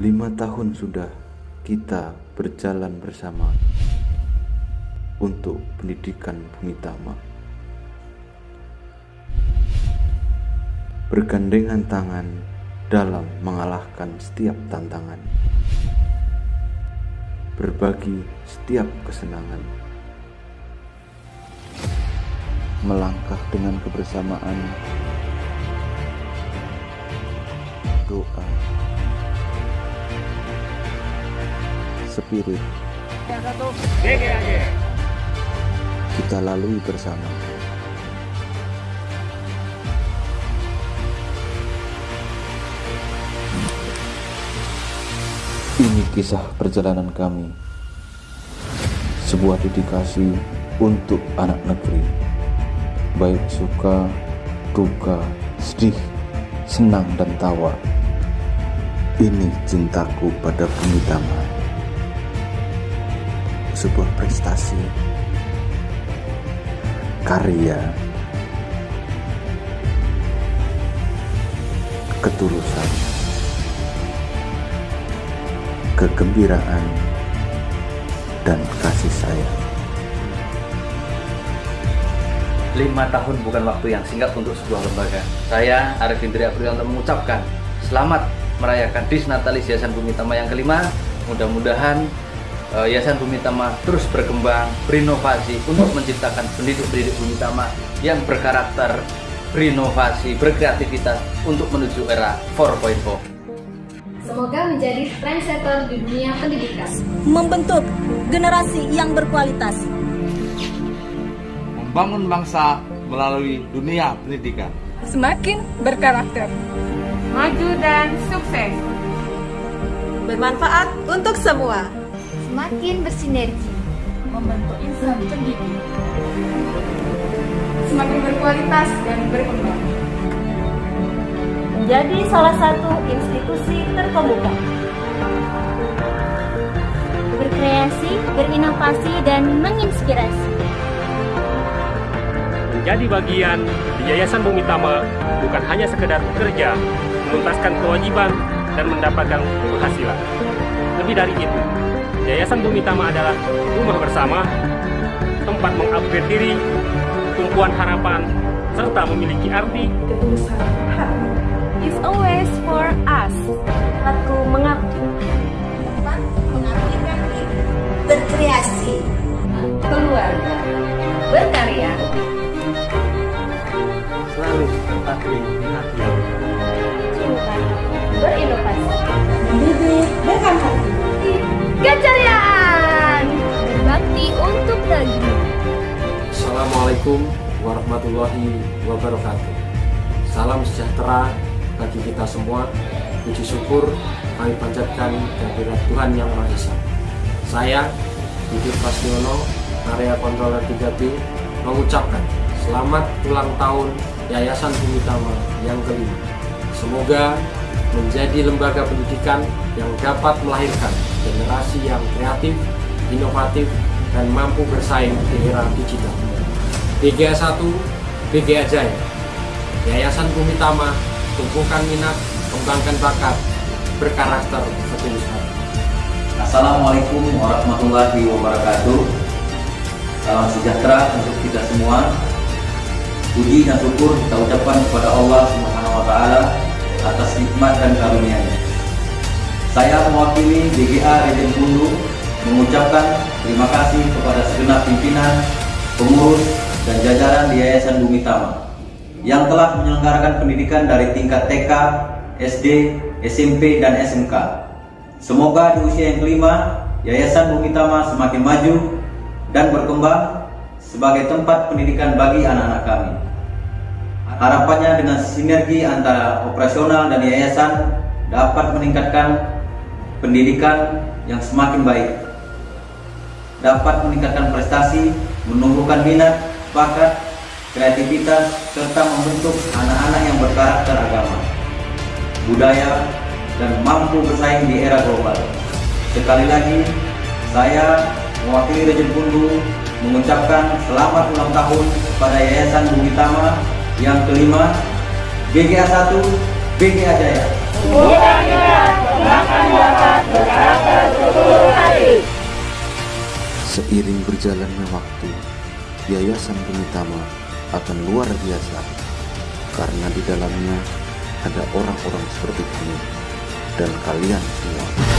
Lima tahun sudah kita berjalan bersama untuk pendidikan Bumi Tama. Bergandengan tangan dalam mengalahkan setiap tantangan. Berbagi setiap kesenangan. Melangkah dengan kebersamaan. Doa spirit kita lalui bersama. Ini kisah perjalanan kami, sebuah dedikasi untuk anak negeri, baik suka, duka, sedih, senang dan tawa. Ini cintaku pada bumi sebuah prestasi karya ketulusan kegembiraan dan kasih sayang lima tahun bukan waktu yang singkat untuk sebuah lembaga. Saya Arif Indri Aprianto mengucapkan selamat merayakan Disnatalis Yayasan Bumi Tama yang kelima. Mudah-mudahan Yayasan Bumi Tama terus berkembang, berinovasi untuk menciptakan pendidik-pendidik Bumi Tama yang berkarakter, berinovasi, berkreativitas untuk menuju era 4.0. Semoga menjadi trendsetter di dunia pendidikan. Membentuk generasi yang berkualitas. Membangun bangsa melalui dunia pendidikan. Semakin berkarakter. Maju dan sukses. Bermanfaat untuk semua semakin bersinergi, membentuk insan pendidik, semakin berkualitas dan berkembang. Menjadi salah satu institusi terkemuka. Berkreasi, berinovasi, dan menginspirasi. Menjadi bagian di Yayasan Bumi Tama bukan hanya sekedar bekerja, menuntaskan kewajiban, dan mendapatkan penghasilan. Lebih dari itu, Yayasan Bumi Tama adalah rumah bersama, tempat mengupgrade diri, tumpuan harapan, serta memiliki arti ketulusan. It's always for us. Aku mengabdi. Assalamualaikum warahmatullahi wabarakatuh. Salam sejahtera bagi kita semua. Puji syukur kami panjatkan kehadirat Tuhan Yang Maha Esa. Saya, Didi Pasniono, area kontroler 3B, mengucapkan selamat ulang tahun Yayasan Bumi Tama yang kelima. Semoga menjadi lembaga pendidikan yang dapat melahirkan generasi yang kreatif, inovatif, dan mampu bersaing di era digital. BGA 1, BGA Jaya, Yayasan Bumi Tama, tumpukan minat, kembangkan bakat, berkarakter hati. Assalamualaikum warahmatullahi wabarakatuh. Salam sejahtera untuk kita semua. Puji dan syukur kita ucapkan kepada Allah Subhanahu wa taala atas nikmat dan karunia-Nya. Saya mewakili BGA Region Bundu mengucapkan terima kasih kepada segenap pimpinan, pengurus, dan jajaran di Yayasan Bumi Tama yang telah menyelenggarakan pendidikan dari tingkat TK, SD, SMP, dan SMK. Semoga di usia yang kelima, Yayasan Bumi Tama semakin maju dan berkembang sebagai tempat pendidikan bagi anak-anak kami. Harapannya dengan sinergi antara operasional dan yayasan dapat meningkatkan pendidikan yang semakin baik dapat meningkatkan prestasi, menumbuhkan minat, bakat, kreativitas, serta membentuk anak-anak yang berkarakter agama, budaya, dan mampu bersaing di era global. Sekali lagi, saya mewakili Region Pundu mengucapkan selamat ulang tahun pada Yayasan Bumi Tama yang kelima, BGA 1, BGA Jaya. Seiring berjalannya waktu, Yayasan Bumi Tama akan luar biasa karena di dalamnya ada orang-orang seperti kamu dan kalian semua.